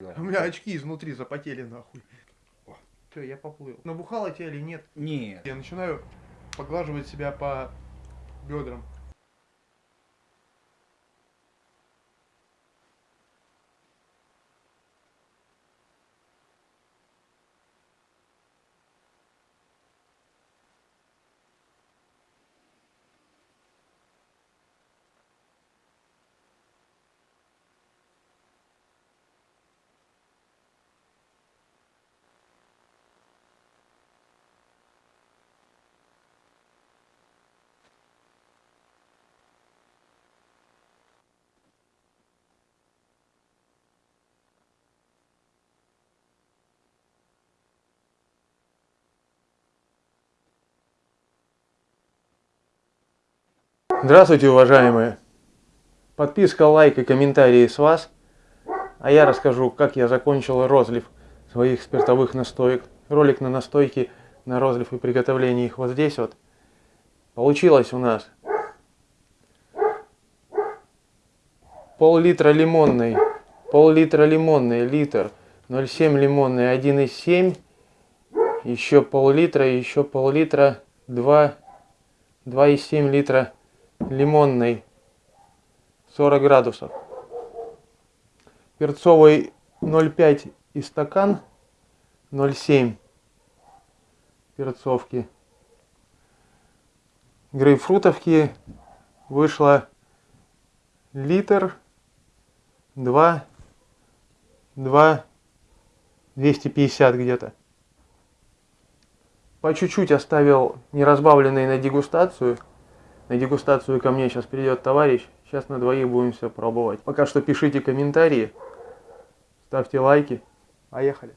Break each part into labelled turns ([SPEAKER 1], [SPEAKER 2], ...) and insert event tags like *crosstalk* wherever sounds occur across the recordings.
[SPEAKER 1] У меня очки изнутри запотели нахуй. Все, я поплыл. Набухало тебя или нет?
[SPEAKER 2] Нет.
[SPEAKER 1] Я начинаю поглаживать себя по бедрам. Здравствуйте, уважаемые! Подписка, лайк и комментарии с вас. А я расскажу, как я закончил розлив своих спиртовых настоек. Ролик на настойки, на розлив и приготовление их вот здесь вот. Получилось у нас пол-литра лимонной, пол-литра лимонной, литр, 0,7 лимонной, 1,7, еще пол-литра, еще пол-литра, 2, 2,7 литра лимонный 40 градусов. Перцовый 0,5 и стакан 0,7 перцовки. Грейпфрутовки вышло литр 2 2 250 где-то. По чуть-чуть оставил неразбавленный на дегустацию. На дегустацию ко мне сейчас придет товарищ. Сейчас на двоих будем все пробовать. Пока что пишите комментарии, ставьте лайки. Поехали.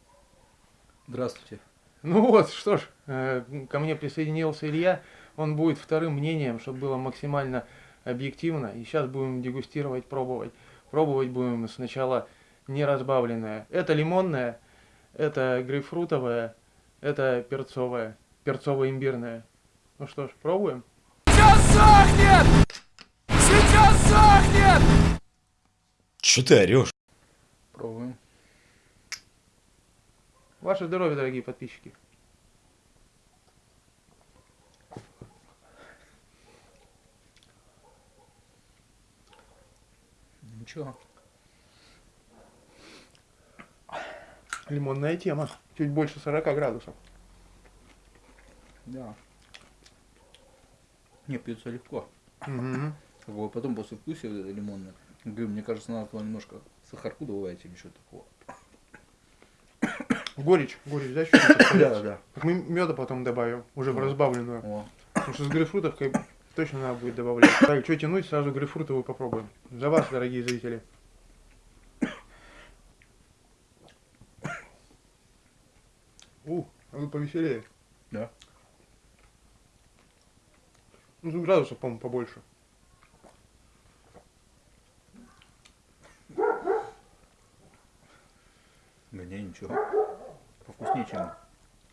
[SPEAKER 2] Здравствуйте.
[SPEAKER 1] Ну вот, что ж, э, ко мне присоединился Илья. Он будет вторым мнением, чтобы было максимально объективно. И сейчас будем дегустировать, пробовать. Пробовать будем сначала неразбавленное. Это лимонное, это грейпфрутовое, это перцовое, перцово-имбирное. Ну что ж, пробуем.
[SPEAKER 3] Сейчас сохнет! Сейчас сохнет!
[SPEAKER 4] Че ты орешь?
[SPEAKER 2] Пробуем.
[SPEAKER 1] Ваше здоровье, дорогие подписчики.
[SPEAKER 2] Ничего.
[SPEAKER 1] Лимонная тема. Чуть больше 40 градусов.
[SPEAKER 2] Да. Не, пьется легко.
[SPEAKER 1] Мгм.
[SPEAKER 2] Как бы потом после вкуса лимонное. Говорю, мне кажется, надо туда немножко сахарку добавить или что-то такого.
[SPEAKER 1] Горечь, горечь, да, чуть-чуть? *coughs*
[SPEAKER 2] Да, да.
[SPEAKER 1] Так Мы меда потом добавим, уже в разбавленную.
[SPEAKER 2] О,
[SPEAKER 1] Потому что с грейпфрутовкой точно надо будет добавлять. Так, что тянуть, сразу грейпфрутовую попробуем. За вас, дорогие зрители. *coughs* У, а вы повеселее.
[SPEAKER 2] да.
[SPEAKER 1] Ну, градусов, по-моему, побольше.
[SPEAKER 2] Да не, ничего. Повкуснее, чем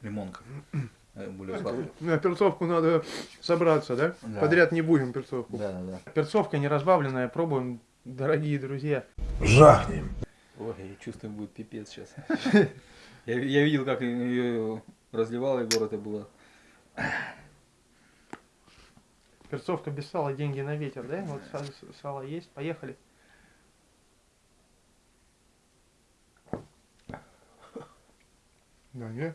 [SPEAKER 2] лимонка. Э, Более сладкая.
[SPEAKER 1] На перцовку надо собраться, да?
[SPEAKER 2] Да.
[SPEAKER 1] Подряд не будем перцовку.
[SPEAKER 2] Да, да, да.
[SPEAKER 1] Перцовка неразбавленная, пробуем, дорогие друзья.
[SPEAKER 4] Жахнем.
[SPEAKER 2] Ой, я чувствую, будет пипец сейчас. *laughs* Я, я видел, как ее разливал Егор, это было.
[SPEAKER 1] Перцовка без сала, деньги на ветер, да? Вот са- сало есть, поехали. Да, не?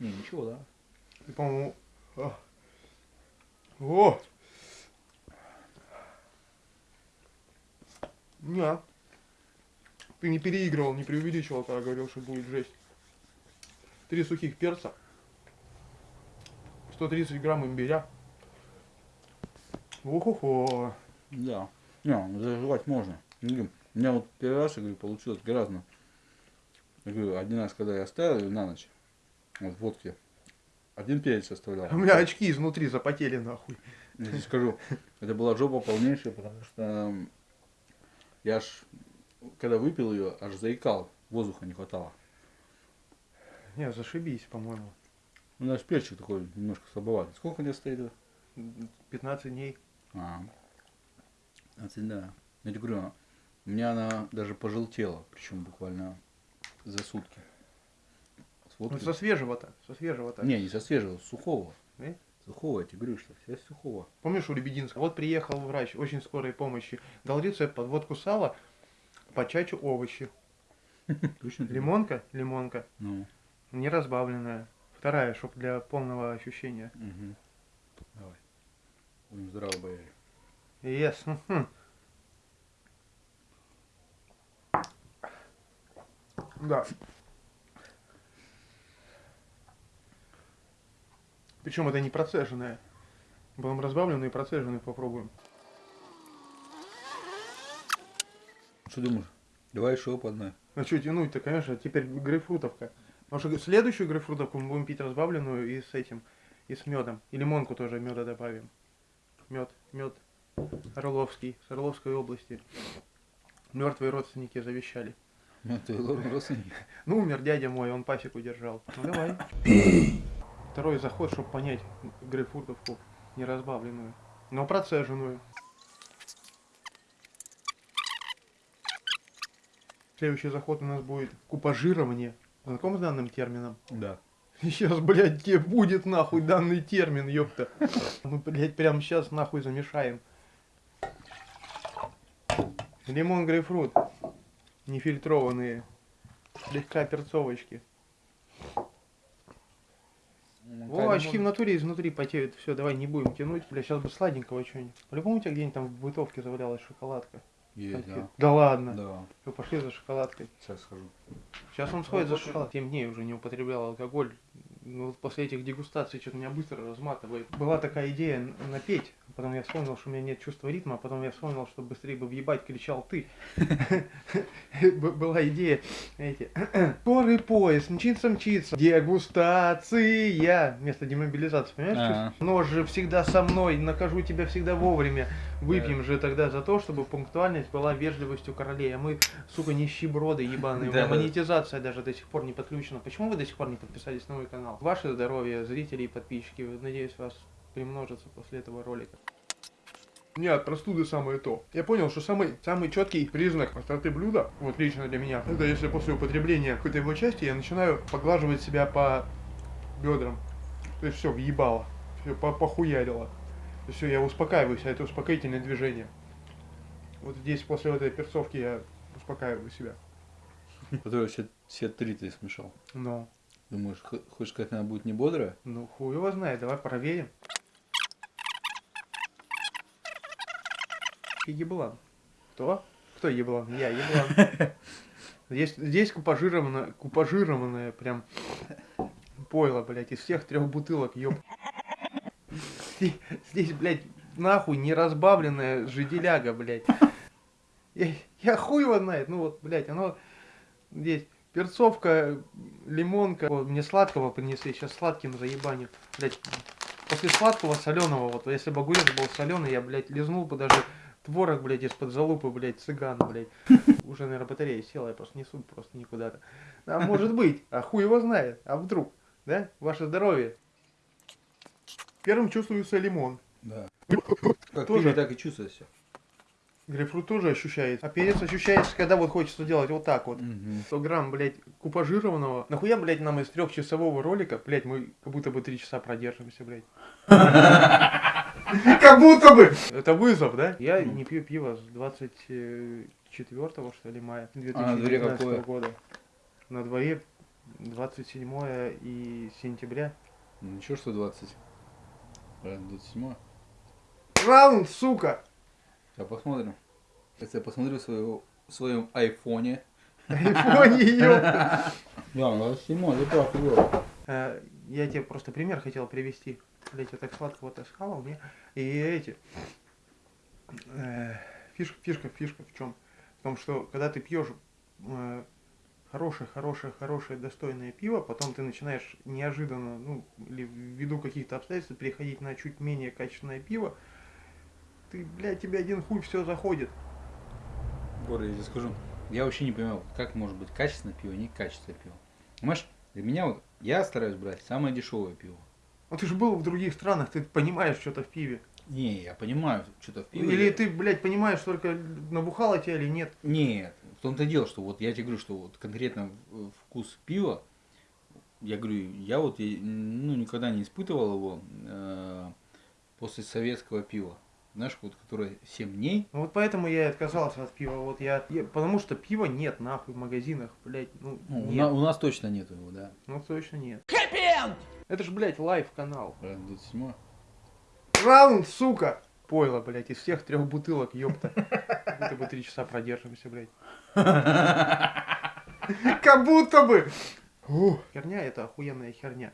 [SPEAKER 2] Не, ничего, да.
[SPEAKER 1] Ты, по-моему... а. О! Не. Ты не переигрывал, не преувеличивал, когда говорил, что будет жесть. Три сухих перца. 130 грамм имбиря. Охо-хо.
[SPEAKER 2] Да. Не, заживать можно. Говорю, У меня вот первый раз, я говорю, получилось гораздо. Я говорю, один раз, когда я оставил ее на ночь, вот в водке, один перец оставлял.
[SPEAKER 1] У меня очки изнутри запотели нахуй.
[SPEAKER 2] Я тебе скажу, это была жопа полнейшая, потому что я ж, когда выпил ее, аж заикал, воздуха не хватало.
[SPEAKER 1] Не, зашибись, по-моему.
[SPEAKER 2] Ну, наш перчик такой немножко слабоватый. Сколько у тебя стоит? это?
[SPEAKER 1] 15 дней.
[SPEAKER 2] А, 15, да. Я тебе говорю, у меня она даже пожелтела, причем буквально за сутки. С
[SPEAKER 1] Вот
[SPEAKER 2] водкой.
[SPEAKER 1] со свежего-то, со свежего-то.
[SPEAKER 2] Не, не со свежего, с сухого.
[SPEAKER 1] Э?
[SPEAKER 2] Сухого, я тебе говорю, что все сухого.
[SPEAKER 1] Помнишь у Лебединска? Вот приехал врач очень скорой помощи, дал рецепт под водку сала, по чачу овощи. *laughs*
[SPEAKER 2] Точно?
[SPEAKER 1] Лимонка, лимонка,
[SPEAKER 2] Ну,
[SPEAKER 1] не разбавленная. Вторая, чтоб для полного ощущения.
[SPEAKER 2] угу. Давай. Будем здраво бояре.
[SPEAKER 1] Yes. мгм. Да. Причем это не процеженная. Будем разбавленную и процеженную попробуем.
[SPEAKER 2] Что думаешь? Давай еще по одной.
[SPEAKER 1] Ну что тянуть-то, конечно, теперь грейпфрутовка. Потому что следующую грейпфрутовку мы будем пить разбавленную и с этим, и с медом. И лимонку тоже меда добавим. Мед, мед Орловский, с Орловской области. Мертвые родственники завещали.
[SPEAKER 2] Ну, ты лорд родственник. *laughs*
[SPEAKER 1] Ну, умер дядя мой, он пасеку держал. Ну давай. Второй заход, чтобы понять грейпфрутовку не разбавленную, но процеженную. Следующий заход у нас будет купажирование. Знаком с данным термином?
[SPEAKER 2] Да.
[SPEAKER 1] Сейчас, блядь, тебе будет нахуй данный термин, ёпта. Мы, блядь, прямо сейчас нахуй замешаем. Лимон, грейпфрут. Нефильтрованные. Слегка перцовочки. О, очки в натуре изнутри потеют. Все, давай не будем тянуть. Бля, сейчас бы сладенького что-нибудь. По-любому у тебя где-нибудь там в бытовке завалялась шоколадка.
[SPEAKER 2] Есть, да.
[SPEAKER 1] Да ладно.
[SPEAKER 2] Да.
[SPEAKER 1] Всё, пошли за шоколадкой.
[SPEAKER 2] Сейчас схожу.
[SPEAKER 1] Сейчас он сходит за шоколад. 7 дней уже не употреблял алкоголь. Ну, вот после этих дегустаций что-то меня быстро разматывает. Была такая идея напеть. Потом я вспомнил, что у меня нет чувства ритма. а Потом я вспомнил, что быстрее бы въебать кричал ты. *laughs* Была идея эти. Скорый поезд, мчится, мчится. Дегустация. Вместо демобилизации, понимаешь? Чувство? Нож же всегда со мной. Накажу тебя всегда вовремя. Выпьем же тогда за то, чтобы пунктуальность была вежливостью королей. А мы, сука, нищеброды ебаные. У меня монетизация даже до сих пор не подключена. Почему вы до сих пор не подписались на мой канал? Ваше здоровье, зрители и подписчики. Надеюсь, вас примножится после этого ролика. Нет, простуды самое то. Я понял, что самый, самый четкий признак остроты блюда, вот лично для меня, это если после употребления какой-то его части я начинаю поглаживать себя по бедрам. То есть все, въебало. Все, похуярило. Все, я успокаиваюсь, а это успокоительное движение. Вот здесь после этой перцовки я успокаиваю себя.
[SPEAKER 2] Который все, все три ты смешал.
[SPEAKER 1] Но,
[SPEAKER 2] Думаешь, хочешь сказать, она будет не бодрая?
[SPEAKER 1] ну хуй его знает, давай проверим. И еблан. Кто? Кто еблан? Я еблан. *laughs* Здесь, здесь купажированное, купажированное прям пойло, блядь, из всех трех бутылок, ёб. Здесь, здесь, блядь, нахуй не разбавленная жиделяга, блядь. Я, я хуй его знает, ну вот, блядь, оно здесь перцовка, лимонка. Вот, мне сладкого принесли, сейчас сладким заебаню. Блядь, после сладкого соленого, вот, если бы огурец был соленый, я, блядь, лизнул бы даже творог, блядь, из-под залупы, блядь, цыгана, блядь. *laughs* Уже, наверное, батарея села, я просто несу просто никуда-то. А может быть, а хуй его знает, а вдруг, да? Ваше здоровье. Первым чувствуется лимон.
[SPEAKER 2] Да. Как
[SPEAKER 1] Тоже.
[SPEAKER 2] так и чувствуется.
[SPEAKER 1] Грейпфрут тоже ощущается. А перец ощущается, когда вот хочется делать вот так вот. 100 грамм, блядь, купажированного. Нахуя, блядь, нам из трехчасового ролика, блядь, мы как будто бы три часа продержимся, блядь. *laughs* Как будто бы! Это вызов, да? Я не пью пиво с 24 что ли, мая
[SPEAKER 2] А на дворе
[SPEAKER 1] 2019
[SPEAKER 2] какое?
[SPEAKER 1] года. На дворе 27 и сентября.
[SPEAKER 2] Ну, Ничего, что 20. Правильно, 27
[SPEAKER 1] Раунд, сука!
[SPEAKER 2] Сейчас посмотрим. Сейчас я посмотрю в своего, в своем айфоне.
[SPEAKER 1] Айфоне, *laughs* ёпта.
[SPEAKER 2] Да, 27 ты прав, было.
[SPEAKER 1] Э, Я тебе просто пример хотел привести. Блять, я так сладко вот схавал, мне. И эти. э, Фишка, фишка, фишка в чем? В том, что когда ты пьешь э, хорошее, хорошее, хорошее, достойное пиво, потом ты начинаешь неожиданно, ну, или ввиду каких-то обстоятельств переходить на чуть менее качественное пиво, ты, блядь, тебе один хуй все заходит.
[SPEAKER 2] Боря, я тебе скажу. Я вообще не понимаю, как может быть качественное пиво, не качественное пиво. Понимаешь, для меня вот, я стараюсь брать самое дешевое пиво.
[SPEAKER 1] Ну ты же был в других странах, ты понимаешь что-то в пиве.
[SPEAKER 2] Не, я понимаю, что-то в пиво.
[SPEAKER 1] Или
[SPEAKER 2] я-
[SPEAKER 1] ты, блядь, понимаешь, только набухало тебя или нет?
[SPEAKER 2] Нет, в том-то дело, что вот я тебе говорю, что вот конкретно в- вкус пива, я говорю, я вот и, ну, никогда не испытывал его э, после советского пива. Знаешь, вот которое 7 дней.
[SPEAKER 1] Ну вот поэтому я и отказался от пива. Вот я, я- потому что пива нет нахуй в магазинах, блядь, ну
[SPEAKER 2] Ну, у,
[SPEAKER 1] нет.
[SPEAKER 2] на- у нас точно нет его, да.
[SPEAKER 1] Ну точно нет.
[SPEAKER 3] Хэппи-энд!
[SPEAKER 1] Это ж, блядь, live канал.
[SPEAKER 2] Правильно, 27
[SPEAKER 1] Раунд, сука! Пойло, блядь, из всех трех бутылок, ёпта. Будто бы три часа продержимся, блядь. *laughs* Как будто бы! Херня это охуенная херня.